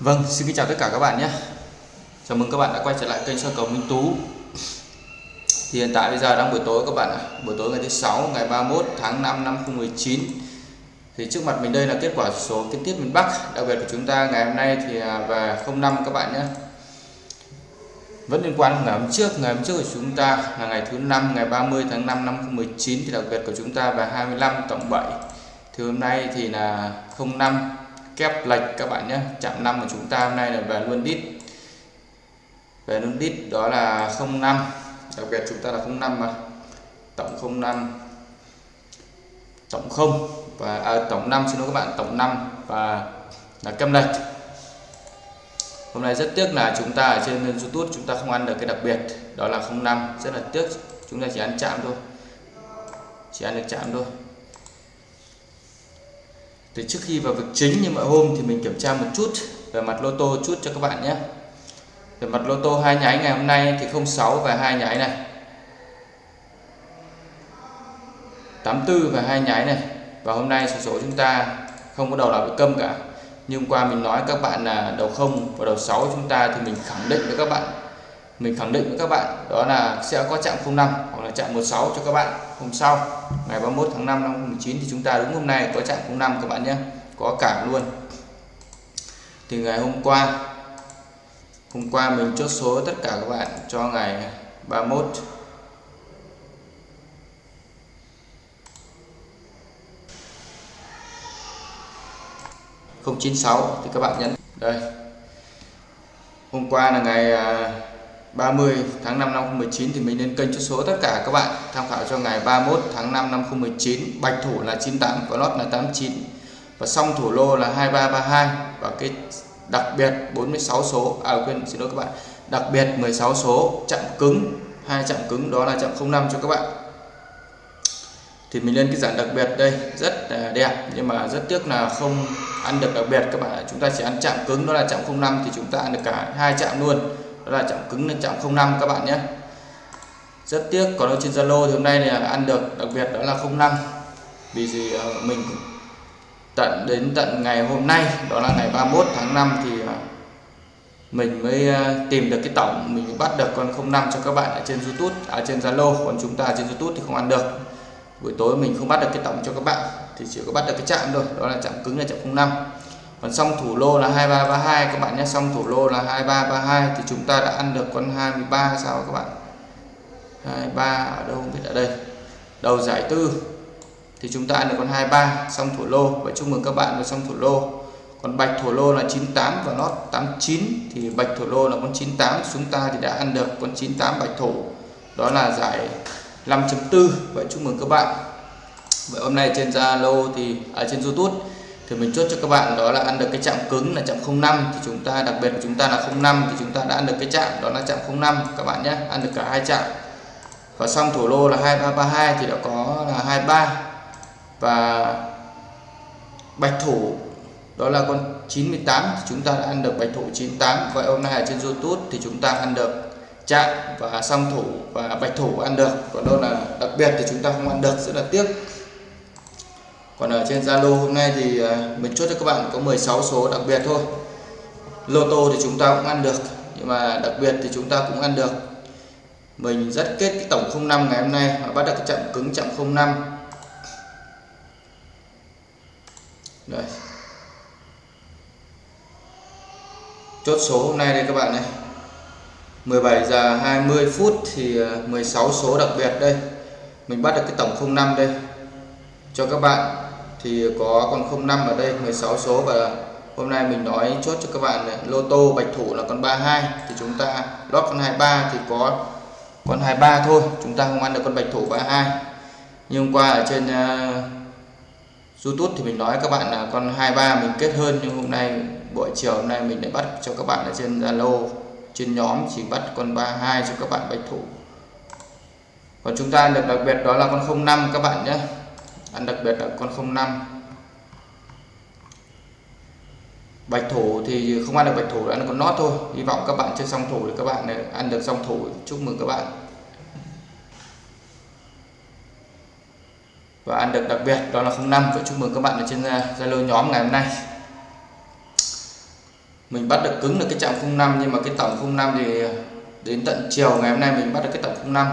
Vâng, xin kính chào tất cả các bạn nhé. Chào mừng các bạn đã quay trở lại kênh soi cầu Minh Tú. Thì hiện tại bây giờ đang buổi tối các bạn ạ. Buổi tối ngày thứ 6 ngày 31 tháng 5 năm 2019 Thì trước mặt mình đây là kết quả số kiến tiết miền Bắc. Đặc biệt của chúng ta ngày hôm nay thì à, về 05 các bạn nhé. Vẫn liên quan ngày hôm trước Ngày hôm trước của chúng ta là ngày thứ 5 ngày 30 tháng 5 năm 2019 Thì đặc biệt của chúng ta về 25 tổng 7 Thì hôm nay thì là 05 kép lệch các bạn nhé. Chạm 5 của chúng ta hôm nay là về luôn đít. Về luôn đít đó là 05 đặc biệt chúng ta là 05 mà. Tổng 05 tổng 0 và à, tổng 5 xin lỗi các bạn tổng 5 và là kép lệch. Hôm nay rất tiếc là chúng ta ở trên YouTube chúng ta không ăn được cái đặc biệt. Đó là 05 rất là tiếc. Chúng ta chỉ ăn chạm thôi. Chỉ ăn được chạm thôi thì trước khi vào việc chính như mọi hôm thì mình kiểm tra một chút về mặt lô tô chút cho các bạn nhé. Về mặt lô tô hai nháy ngày hôm nay thì 06 và hai nháy này. 84 và hai nháy này. Và hôm nay số số chúng ta không có đầu nào bị câm cả. Nhưng qua mình nói các bạn là đầu không và đầu 6 chúng ta thì mình khẳng định với các bạn mình khẳng định với các bạn đó là sẽ có chạm 05 hoặc là chạm 16 cho các bạn hôm sau. Ngày 31 tháng 5 năm 2019 thì chúng ta đúng hôm nay có chạm 05 các bạn nhé. Có cả luôn. Thì ngày hôm qua hôm qua mình chốt số tất cả các bạn cho ngày 31 096 thì các bạn nhấn. Đây. Hôm qua là ngày à, 30 tháng 5 năm 2019 thì mình lên kênh chốt số tất cả các bạn tham khảo cho ngày 31 tháng 5 năm 2019 bạch thủ là 98 có lót là 89 và song thủ lô là 2332 và cái đặc biệt 46 số à quên, xin lỗi các bạn. Đặc biệt 16 số chạm cứng. Hai chạm cứng, đó là chạm 05 cho các bạn. Thì mình lên cái dạng đặc biệt đây, rất đẹp. Nhưng mà rất tiếc là không ăn được đặc biệt các bạn chúng ta chỉ ăn chạm cứng, đó là chạm 05 thì chúng ta ăn được cả hai chạm luôn đó là chạm cứng là chạm 05 các bạn nhé. Rất tiếc, còn ở trên Zalo thì hôm nay là ăn được, đặc biệt đó là 05 vì gì ờ, mình tận đến tận ngày hôm nay, đó là ngày 31 tháng 5 thì ờ, mình mới ờ, tìm được cái tổng, mình bắt được con 05 cho các bạn ở trên YouTube ở trên Zalo. Còn chúng ta trên YouTube thì không ăn được. Buổi tối mình không bắt được cái tổng cho các bạn, thì chỉ có bắt được cái chạm thôi. Đó là chạm cứng là chạm 05 còn xong thủ lô là 2332 các bạn nhé. Xong thủ lô là 2332 thì chúng ta đã ăn được con 23 sao các bạn? 23 ở đâu không biết ở đây. Đầu giải tư thì chúng ta ăn được con 23 xong thủ lô. Vậy chúc mừng các bạn với xong thủ lô. Còn bạch thủ lô là 98 và nót 89 thì bạch thủ lô là con 98 chúng ta thì đã ăn được con 98 bạch thủ. Đó là giải 5.4 vậy chúc mừng các bạn. Vậy hôm nay trên Zalo thì ở à, trên YouTube thì mình chốt cho các bạn đó là ăn được cái chạm cứng là chạm 05 thì chúng ta, đặc biệt của chúng ta là 05 thì chúng ta đã ăn được cái chạm đó là chạm 05 các bạn nhé, ăn được cả hai chạm. Và xong thủ lô là 2332 thì đã có là 23 và bạch thủ đó là con 98 thì chúng ta đã ăn được bạch thủ 98 vậy hôm nay ở trên YouTube thì chúng ta ăn được chạm và song thủ và bạch thủ ăn được. Còn đâu là đặc biệt thì chúng ta không ăn được, rất là tiếc còn ở trên Zalo hôm nay thì ờ, mình chốt cho các bạn có 16 số đặc biệt thôi. Lô tô thì chúng ta cũng ăn được, nhưng mà đặc biệt thì chúng ta cũng ăn được. Mình rất kết cái tổng 05 ngày hôm nay và bắt được cái chậm cứng chậm 05 đây. Chốt số hôm nay đây các bạn này. 17 giờ 20 phút thì ờ, 16 số đặc biệt đây. Mình bắt được cái tổng 05 đây. Cho các bạn thì có con 05 ở đây 16 số. Và hôm nay mình nói chốt cho các bạn lô tô bạch thủ là con 32 thì chúng ta lót con 23 thì có con 23 thôi. Chúng ta không ăn được con bạch thủ 32 nhưng hôm qua ở trên uh, YouTube thì mình nói các bạn là con 23 mình kết hơn. Nhưng hôm nay buổi chiều hôm nay mình lại bắt cho các bạn ở trên Zalo trên nhóm chỉ bắt con 32 cho các bạn bạch thủ. Còn chúng ta được đặc biệt đó là con 05 các bạn nhé ăn đặc biệt là con 05 bạch thủ thì không ăn được bạch thủ ăn được con nót thôi. Hy vọng các bạn chơi song thủ thì các bạn ăn được song thủ. Chúc mừng các bạn. Và ăn được đặc biệt đó là 05 và chúc mừng các bạn ở trên uh, Zalo nhóm ngày hôm nay. Mình bắt được cứng được cái chạm 05 nhưng mà cái tổng 05 thì uh, đến tận chiều ngày hôm nay mình bắt được cái tổng 05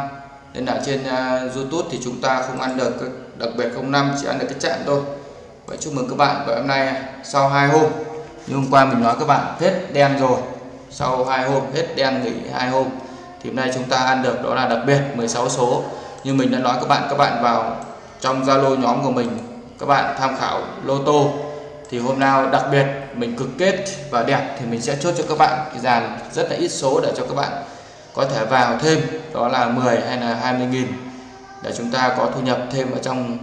nên là trên uh, YouTube thì chúng ta không ăn được đặc biệt 05 chỉ ăn được cái chạm thôi. Vậy chúc mừng các bạn và hôm nay. Sau hai hôm, như hôm qua mình nói các bạn, hết đen rồi. Sau hai hôm, hết đen nghỉ hai hôm, thì hôm nay chúng ta ăn được đó là đặc biệt 16 số. Như mình đã nói các bạn các bạn vào trong Zalo nhóm của mình, các bạn tham khảo lô tô, thì hôm nào đặc biệt mình cực kết và đẹp thì mình sẽ chốt cho các bạn cái dàn rất là ít số để cho các bạn có thể vào thêm. Đó là 10 hay là 20 nghìn để chúng ta có thu nhập thêm ở trong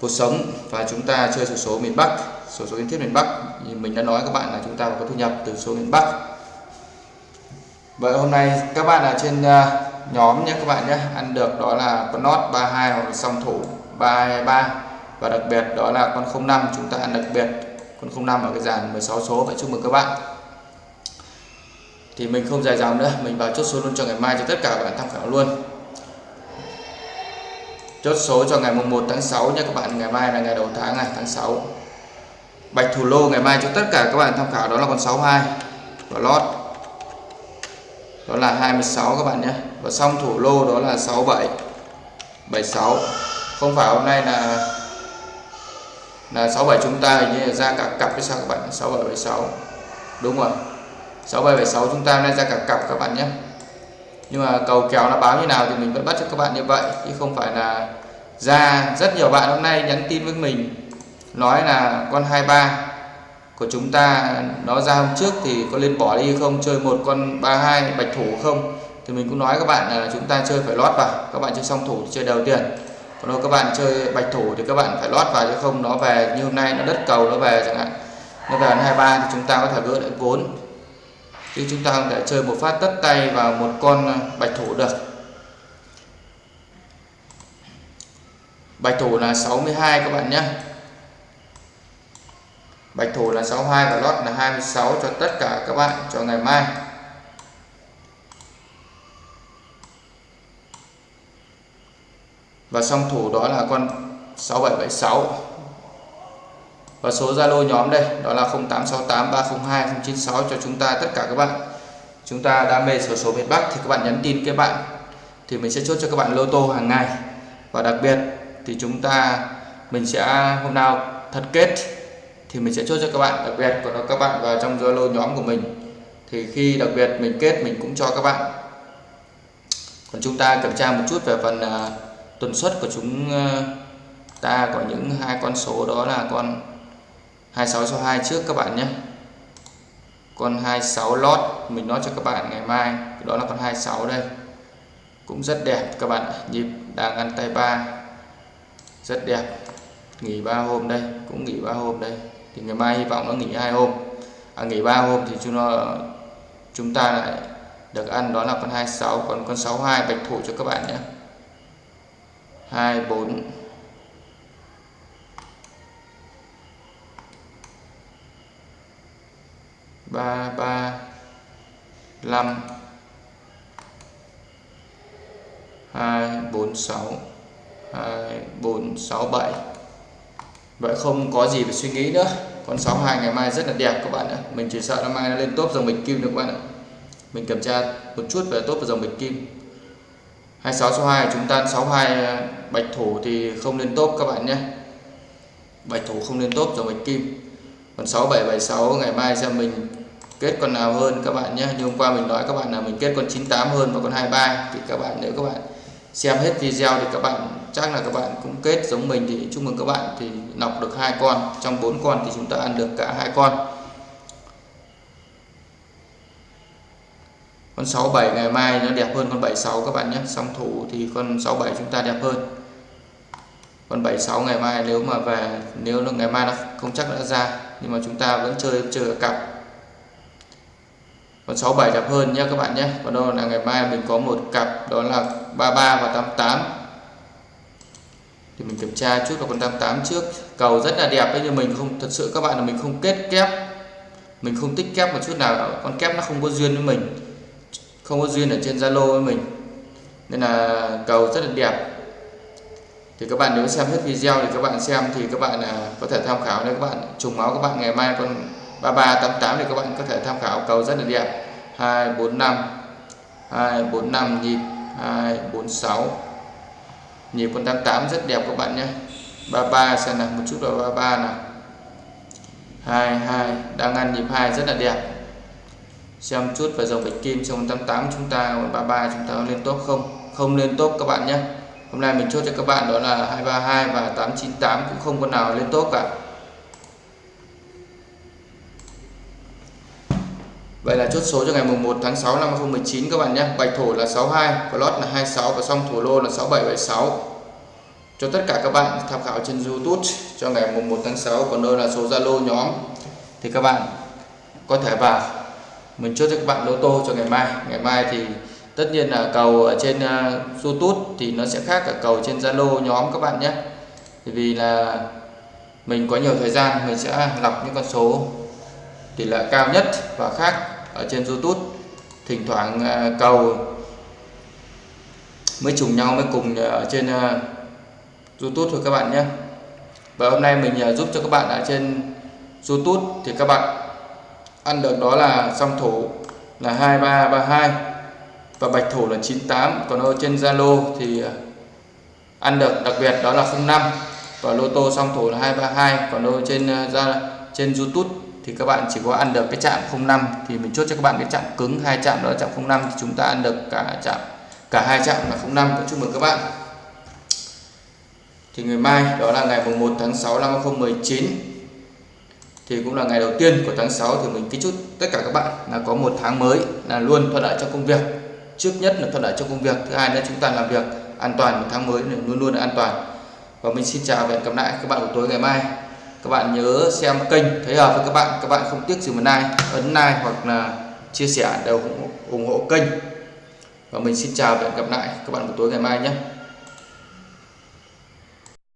cuộc sống. Và chúng ta chơi sổ số miền Bắc sổ số kiến thiết miền Bắc. Thì mình đã nói các bạn là chúng ta có thu nhập từ số miền Bắc. Vậy hôm nay các bạn ở trên à, nhóm nhé, các bạn nhé. Ăn được đó là con nót 32 hoặc là song thủ 323 và đặc biệt đó là con 05 chúng ta ăn đặc biệt con 05 ở cái dàn 16 số. Vậy chúc mừng các bạn. Thì mình không dài dòng nữa. Mình vào chốt số luôn cho ngày mai cho tất cả các bạn tham khảo luôn chốt số cho ngày mùng 1 tháng 6 nha các bạn. Ngày mai là ngày đầu tháng này, tháng 6 bạch thủ lô, ngày mai cho tất cả các bạn tham khảo đó là con 62 và lót. Đó là 26 các bạn nhé. Và xong thủ lô đó là 67 76 không phải hôm nay là là 67 chúng ta hình như là ra cả cặp với sao các bạn? 6776 đúng rồi. 6776 chúng ta hôm nay ra cả cặp các bạn nhé nhưng mà cầu kèo nó báo như nào thì mình vẫn bắt cho các bạn như vậy, chứ không phải là ra. Rất nhiều bạn hôm nay nhắn tin với mình, nói là, con 23 của chúng ta, nó ra hôm trước thì có lên bỏ đi không? Chơi một con 32 bạch thủ không? Thì mình cũng nói các bạn là chúng ta chơi phải lót vào. Các bạn chơi song thủ thì chơi đầu tiền còn đâu các bạn chơi bạch thủ thì các bạn phải lót vào, chứ không, nó về như hôm nay nó đất cầu, nó về chẳng hạn. Nó về 23 thì chúng ta có thể gỡ lại vốn chứ chúng ta không thể chơi một phát tất tay vào một con à, bạch thủ được. Bạch thủ là 62 các bạn nhé. Bạch thủ là 62 và lót là 26 cho tất cả các bạn cho ngày mai. Và song thủ đó là con 6776 và số Zalo nhóm đây đó là 0868 302 096 cho chúng ta tất cả các bạn. Chúng ta đam mê số số miền Bắc thì các bạn nhắn tin các bạn thì mình sẽ chốt cho các bạn lô tô hàng ngày. Và đặc biệt thì chúng ta mình sẽ hôm nào thật kết thì mình sẽ chốt cho các bạn. Đặc biệt còn các bạn vào trong Zalo nhóm của mình thì khi đặc biệt mình kết mình cũng cho các bạn. Còn chúng ta kiểm tra một chút về phần à, uh, tuần suất của chúng uh, ta có những hai con số đó là con 26 số 2 trước các bạn nhé. Con 26 lót mình nói cho các bạn ngày mai đó là con 26 đây. Cũng rất đẹp các bạn nhịp đang ăn tay ba. Rất đẹp nghỉ 3 hôm đây cũng nghỉ 3 hôm đây. Thì ngày mai hy vọng nó nghỉ hai hôm. À, nghỉ 3 hôm thì chúng nó chúng ta lại được ăn đó là con 26 còn con 62 bạch thủ cho các bạn nhé. 24 ba ba năm hai, bốn, sáu. Hai, bốn, sáu, bảy. Vậy không có gì phải suy nghĩ nữa. Con 62 ngày mai rất là đẹp các bạn ạ. Mình chỉ sợ nó mai nó lên top dòng bịch kim được các bạn ạ. Mình kiểm tra một chút về top và dòng bịch kim. 26 số 2 chúng ta 62 à, bạch thủ thì không lên top các bạn nhé. Bạch thủ không lên top dòng bạch kim. Còn 6776 ngày mai xem mình kết con nào hơn các bạn nhé. Như hôm qua mình nói các bạn là mình kết con 98 hơn và con 23 thì các bạn, nếu các bạn xem hết video thì các bạn, chắc là các bạn cũng kết giống mình thì chúc mừng các bạn thì nọc được hai con. Trong bốn con thì chúng ta ăn được cả hai con. Con 67 ngày mai nó đẹp hơn con 76 các bạn nhé. Song thủ thì con 67 chúng ta đẹp hơn. Con 76 ngày mai nếu mà về, nếu là ngày mai nó không chắc đã ra, nhưng mà chúng ta vẫn chơi chơi cặp còn 67 đẹp hơn nhé các bạn nhé. Còn đâu là ngày mai mình có một cặp, đó là 33 và 88 thì mình kiểm tra chút là con 88 trước. Cầu rất là đẹp đấy, nhưng mình không, thật sự các bạn là mình không kết kép. Mình không tích kép một chút nào con kép nó không có duyên với mình. Không có duyên ở trên Zalo với mình. Nên là cầu rất là đẹp. Thì các bạn nếu xem hết video thì các bạn xem thì các bạn là có thể tham khảo nếu các bạn. Trùng máu các bạn, ngày mai con 3388 thì các bạn có thể tham khảo cầu rất là đẹp. 245 245 nhịp 246 nhịp 188 rất đẹp các bạn nhé. 33 xem nào, một chút vào 33 nào. 22 đang ăn nhịp 2 rất là đẹp. Xem chút vào dòng bạch kim trong 88 chúng ta 33 chúng ta lên tốt không? Không lên tốt các bạn nhé. Hôm nay mình chốt cho các bạn đó là 232 và 898 cũng không con nào lên tốt cả. Vậy là chốt số cho ngày mùng 1 tháng 6 năm 2019 các bạn nhé. Bạch thủ là 62, lót là 26 và song thủ lô là 6776. Cho tất cả các bạn tham khảo trên YouTube cho ngày mùng 1 tháng 6 còn đâu là số Zalo nhóm thì các bạn có thể vào mình chốt cho các bạn lô tô cho ngày mai. Ngày mai thì tất nhiên là cầu ở trên uh, YouTube thì nó sẽ khác cả cầu trên Zalo nhóm các bạn nhé. Vì là mình có nhiều thời gian mình sẽ lọc những con số tỷ lệ cao nhất và khác ở trên YouTube, thỉnh thoảng à, cầu mới trùng nhau, mới cùng à, ở trên à, YouTube thôi các bạn nhé. Và hôm nay mình giúp cho các bạn ở trên YouTube thì các bạn ăn được đó là song thủ là 2332 và bạch thủ là 98 còn ở trên Zalo thì ăn được đặc biệt đó là 05 và lô tô song thủ là 232 còn ở trên ra trên YouTube thì các bạn chỉ có ăn được cái chạm 05 thì mình chốt cho các bạn cái chạm cứng hai chạm đó là chạm 05 thì chúng ta ăn được cả chạm, cả hai chạm là 05 cũng chúc mừng các bạn, thì ngày mai, đó là ngày 1 tháng 6 năm 2019 thì cũng là ngày đầu tiên của tháng 6 thì mình kính chúc tất cả các bạn là có một tháng mới, là luôn thuận lợi cho công việc. Trước nhất là thuận lợi cho công việc, thứ hai là chúng ta làm việc an toàn, một tháng mới luôn luôn an toàn. Và mình xin chào và hẹn gặp lại các bạn buổi tối ngày mai các bạn nhớ xem kênh, thấy hợp với các bạn các bạn không tiếc gì một like, ấn like hoặc là chia sẻ đều ủng hộ kênh. Và mình xin chào và hẹn gặp lại các bạn buổi tối ngày mai nhé.